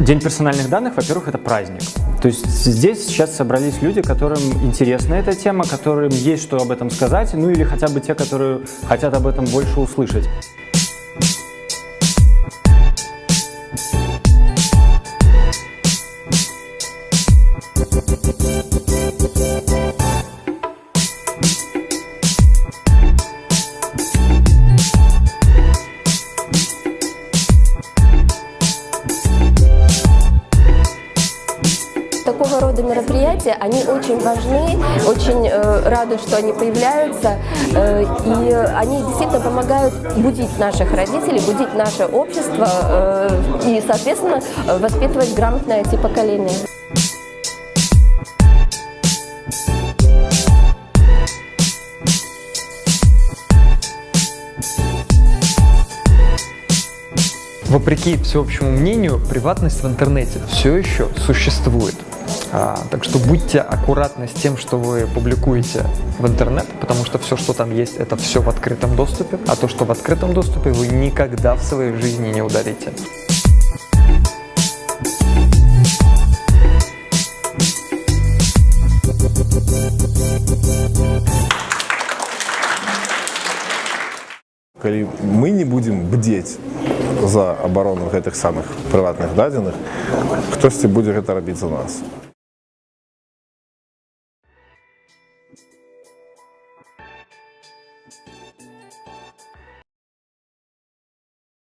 День персональных данных, во-первых, это праздник. То есть здесь сейчас собрались люди, которым интересна эта тема, которым есть что об этом сказать, ну или хотя бы те, которые хотят об этом больше услышать. Такого рода мероприятия, они очень важны, очень э, рады, что они появляются, э, и они действительно помогают будить наших родителей, будить наше общество э, и, соответственно, воспитывать грамотное IT-поколение. Вопреки всеобщему мнению, приватность в интернете все еще существует. А, так что будьте аккуратны с тем, что вы публикуете в интернет, потому что все, что там есть, это все в открытом доступе, а то, что в открытом доступе, вы никогда в своей жизни не ударите. калі мы не будзем бдзець за абарону гэтых самых прыватных дадзеных хтосьці будзе гэта рабіць за нас Thank you.